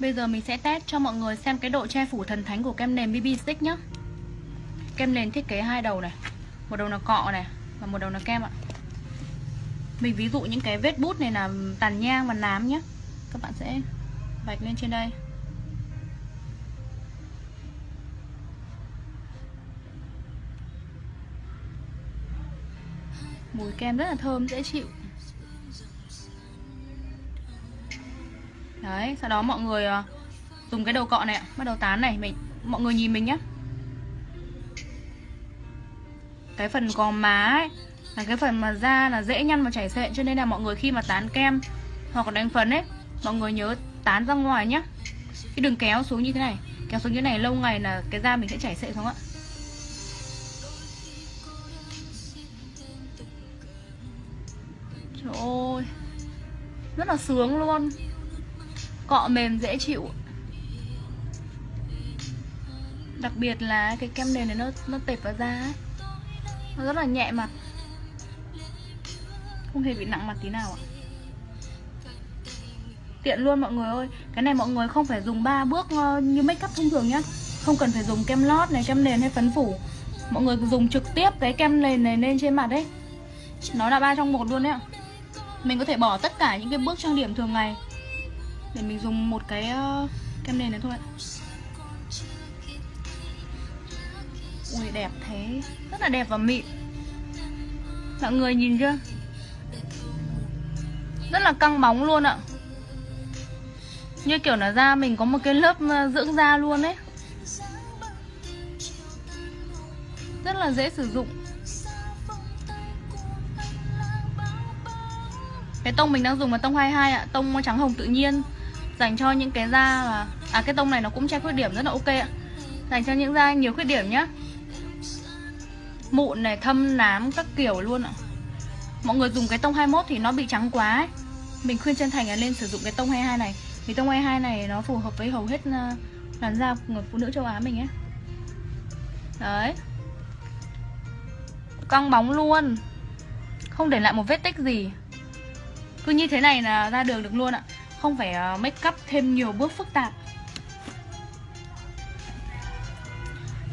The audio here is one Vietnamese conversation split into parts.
Bây giờ mình sẽ test cho mọi người xem cái độ che phủ thần thánh của kem nền BB Stick nhé Kem nền thiết kế hai đầu này Một đầu là cọ này Và một đầu là kem ạ. Mình ví dụ những cái vết bút này là tàn nhang và nám nhé Các bạn sẽ vạch lên trên đây. Mùi kem rất là thơm, dễ chịu. Đấy, sau đó mọi người ờ, dùng cái đầu cọ này Bắt đầu tán này, mình mọi người nhìn mình nhé Cái phần gò má ấy Là cái phần mà da là dễ nhăn và chảy xệ Cho nên là mọi người khi mà tán kem Hoặc là đánh phấn ấy Mọi người nhớ tán ra ngoài nhá. Cái đừng kéo xuống như thế này Kéo xuống như thế này lâu ngày là cái da mình sẽ chảy xệ không ạ. Trời ơi Rất là sướng luôn. Cọ mềm dễ chịu. Đặc biệt là cái kem nền này nó nó tệp vào da ấy. Nó rất là nhẹ mặt Không hề bị nặng mặt tí nào ạ. Tiện luôn mọi người ơi. Cái này mọi người không phải dùng 3 bước ờ, như make up thông thường nhá. Không cần phải dùng kem lót này, kem nền hay phấn phủ. Mọi người dùng trực tiếp cái kem nền này lên trên mặt đấy. Nó là ba trong một luôn đấy ạ. Mình có thể bỏ tất cả những cái bước trang điểm thường ngày để mình dùng một cái uh, kem nền này thôi ạ. Ui đẹp thế. Rất là đẹp và mịn. Mọi người nhìn chưa? Rất là căng bóng luôn ạ. Như kiểu là da mình có một cái lớp ờ, dưỡng da luôn ấy. Rất là dễ sử dụng. Cái tông mình đang dùng là tông 22 ạ Tông trắng hồng tự nhiên dành cho những cái da là à cái tông này nó cũng che khuyết điểm rất là ok ạ. Dành cho những da nhiều khuyết điểm nhá. Mụn này, thâm, nám các kiểu luôn ạ. Mọi người dùng cái tông 21 thì nó bị trắng quá ấy. mình khuyên chân thành là nên sử dụng cái tông 22 này. Vì tông 22 này nó phù hợp với hầu hết ờ, làn da của người phụ nữ châu Á mình ấy. Đấy. Căng bóng luôn. Không để lại một vết tích gì. Cứ như thế này là ra đường được luôn ạ không phải ờ, make up thêm nhiều bước phức tạp.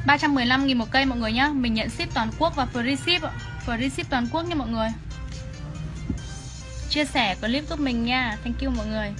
315 nghìn một cây mọi người nhá. Mình nhận ship toàn quốc và free ship Free ship toàn quốc nha mọi người. Chia sẻ clip giúp mình nha. Thank you mọi người.